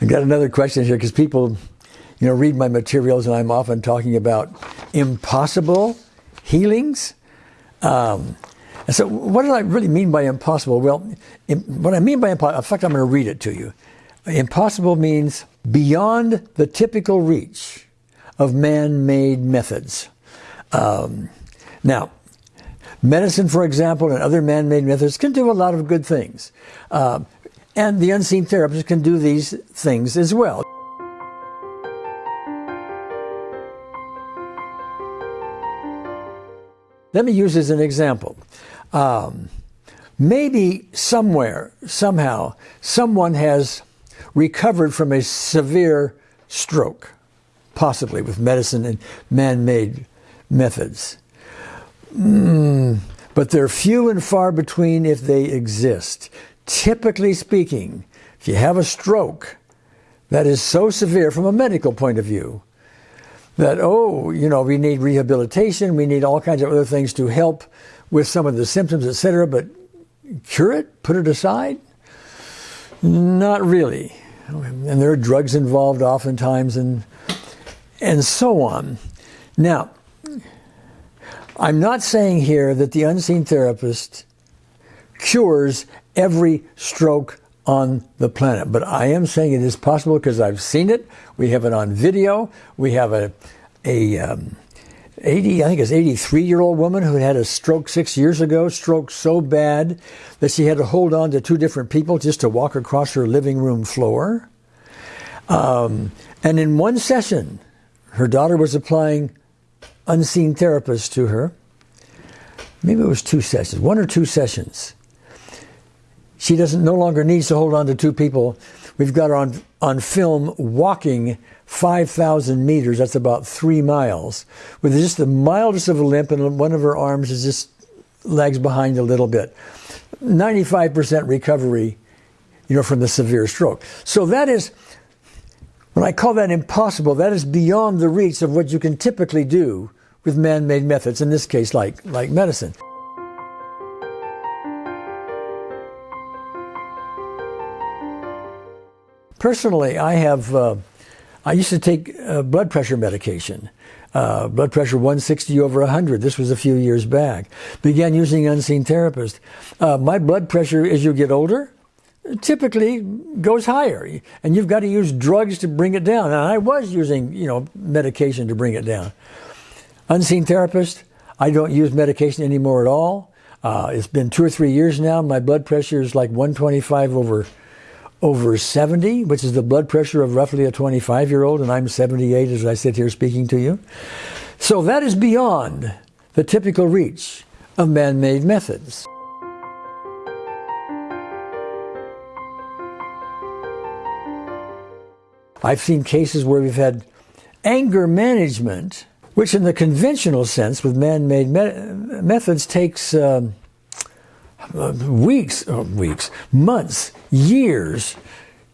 I've got another question here because people, you know, read my materials and I'm often talking about impossible healings. Um, so, what do I really mean by impossible? Well, what I mean by impossible, in fact, I'm going to read it to you. Impossible means beyond the typical reach of man made methods. Um, now, medicine, for example, and other man made methods can do a lot of good things. Uh, and the unseen therapist can do these things as well. Let me use as an example. Um, maybe somewhere, somehow, someone has recovered from a severe stroke, possibly with medicine and man made methods. Mm, but they're few and far between if they exist. Typically speaking, if you have a stroke that is so severe from a medical point of view that, oh, you know, we need rehabilitation, we need all kinds of other things to help with some of the symptoms, etc., but cure it, put it aside? Not really. And there are drugs involved oftentimes and, and so on. Now, I'm not saying here that the unseen therapist cures every stroke on the planet. But I am saying it is possible because I've seen it. We have it on video. We have a, a um, 80, I think it's 83 year old woman who had a stroke six years ago, stroke so bad that she had to hold on to two different people just to walk across her living room floor. Um, and in one session, her daughter was applying unseen therapists to her. Maybe it was two sessions, one or two sessions. She doesn't no longer needs to hold on to two people. We've got her on on film walking 5,000 meters. That's about three miles with just the mildest of a limp, and one of her arms is just lags behind a little bit. 95% recovery, you know, from the severe stroke. So that is. When I call that impossible, that is beyond the reach of what you can typically do with man-made methods, in this case, like, like medicine. Personally, I have, uh, I used to take uh, blood pressure medication. Uh, blood pressure 160 over 100. This was a few years back. Began using unseen therapist. Uh, my blood pressure as you get older typically goes higher, and you've got to use drugs to bring it down. And I was using, you know, medication to bring it down. Unseen therapist. I don't use medication anymore at all. Uh, it's been two or three years now. My blood pressure is like 125 over over 70, which is the blood pressure of roughly a 25 year old, and I'm 78 as I sit here speaking to you. So that is beyond the typical reach of man made methods. I've seen cases where we've had anger management, which in the conventional sense with man made me methods takes. Um, Uh, weeks, oh, weeks, months, years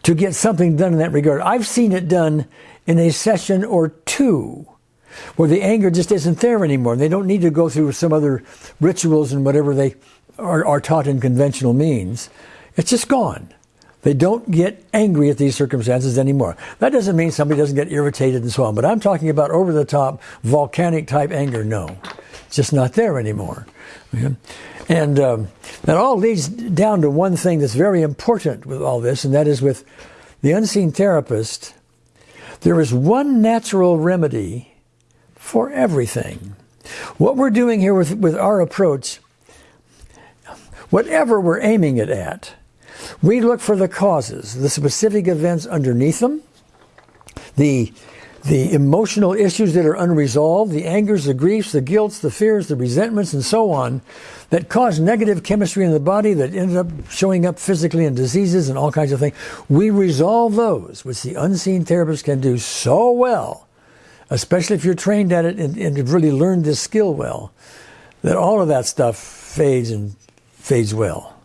to get something done in that regard. I've seen it done in a session or two where the anger just isn't there anymore. They don't need to go through some other rituals and whatever they are, are taught in conventional means. It's just gone. They don't get angry at these circumstances anymore. That doesn't mean somebody doesn't get irritated and so on, but I'm talking about over the top, volcanic type anger. No, it's just not there anymore. And um, that all leads down to one thing that's very important with all this, and that is with the unseen therapist, there is one natural remedy for everything. What we're doing here with, with our approach, whatever we're aiming it at, we look for the causes, the specific events underneath them, the the emotional issues that are unresolved, the angers, the griefs, the guilts, the fears, the resentments, and so on, that cause negative chemistry in the body that end up showing up physically in diseases and all kinds of things. We resolve those, which the unseen therapist can do so well, especially if you're trained at it and, and have really learned this skill well, that all of that stuff fades and fades well.